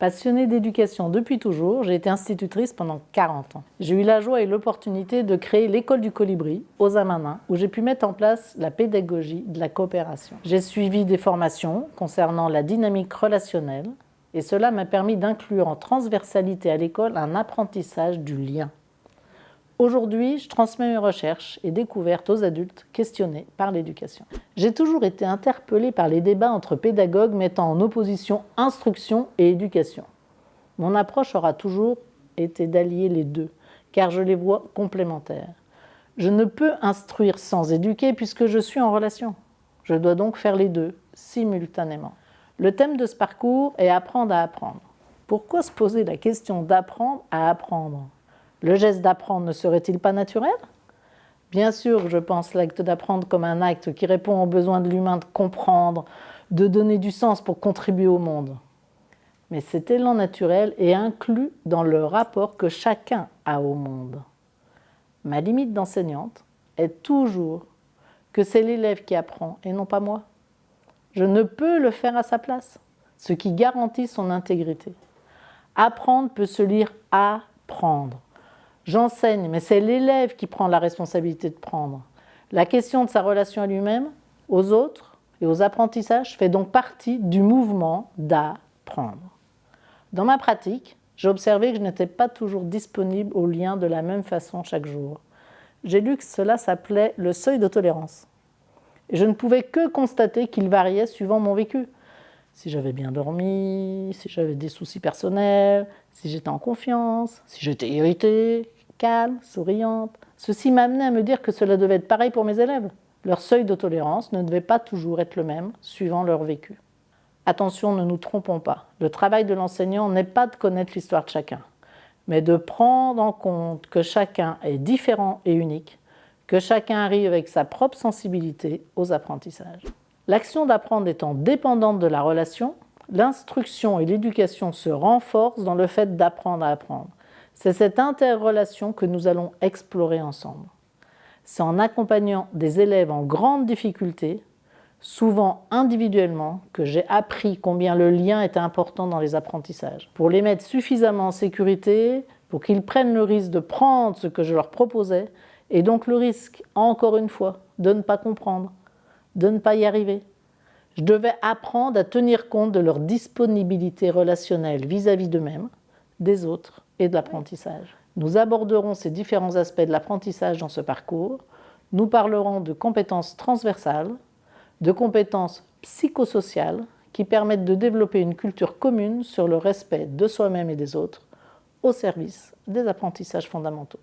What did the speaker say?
Passionnée d'éducation depuis toujours, j'ai été institutrice pendant 40 ans. J'ai eu la joie et l'opportunité de créer l'école du colibri aux Amanins, où j'ai pu mettre en place la pédagogie de la coopération. J'ai suivi des formations concernant la dynamique relationnelle, et cela m'a permis d'inclure en transversalité à l'école un apprentissage du lien. Aujourd'hui, je transmets mes recherches et découvertes aux adultes questionnés par l'éducation. J'ai toujours été interpellée par les débats entre pédagogues mettant en opposition instruction et éducation. Mon approche aura toujours été d'allier les deux, car je les vois complémentaires. Je ne peux instruire sans éduquer puisque je suis en relation. Je dois donc faire les deux, simultanément. Le thème de ce parcours est apprendre à apprendre. Pourquoi se poser la question d'apprendre à apprendre? Le geste d'apprendre ne serait-il pas naturel? Bien sûr, je pense l'acte d'apprendre comme un acte qui répond aux besoins de l'humain de comprendre, de donner du sens pour contribuer au monde. Mais cet élan naturel est inclus dans le rapport que chacun a au monde. Ma limite d'enseignante est toujours que c'est l'élève qui apprend et non pas moi. Je ne peux le faire à sa place, ce qui garantit son intégrité. Apprendre peut se lire apprendre. J'enseigne, mais c'est l'élève qui prend la responsabilité de prendre. La question de sa relation à lui-même, aux autres et aux apprentissages fait donc partie du mouvement d'apprendre. Dans ma pratique, j'ai observé que je n'étais pas toujours disponible au lien de la même façon chaque jour. J'ai lu que cela s'appelait le seuil de tolérance. Et je ne pouvais que constater qu'il variait suivant mon vécu. Si j'avais bien dormi, si j'avais des soucis personnels, si j'étais en confiance, si j'étais irritée, calme, souriante. Ceci m'amenait à me dire que cela devait être pareil pour mes élèves. Leur seuil de tolérance ne devait pas toujours être le même, suivant leur vécu. Attention, ne nous trompons pas. Le travail de l'enseignant n'est pas de connaître l'histoire de chacun, mais de prendre en compte que chacun est différent et unique, que chacun arrive avec sa propre sensibilité aux apprentissages. L'action d'apprendre étant dépendante de la relation, l'instruction et l'éducation se renforcent dans le fait d'apprendre à apprendre. C'est cette interrelation que nous allons explorer ensemble. C'est en accompagnant des élèves en grande difficulté, souvent individuellement, que j'ai appris combien le lien était important dans les apprentissages. Pour les mettre suffisamment en sécurité, pour qu'ils prennent le risque de prendre ce que je leur proposais, et donc le risque, encore une fois, de ne pas comprendre, de ne pas y arriver. Je devais apprendre à tenir compte de leur disponibilité relationnelle vis-à-vis d'eux-mêmes, des autres et de l'apprentissage. Nous aborderons ces différents aspects de l'apprentissage dans ce parcours. Nous parlerons de compétences transversales, de compétences psychosociales qui permettent de développer une culture commune sur le respect de soi-même et des autres au service des apprentissages fondamentaux.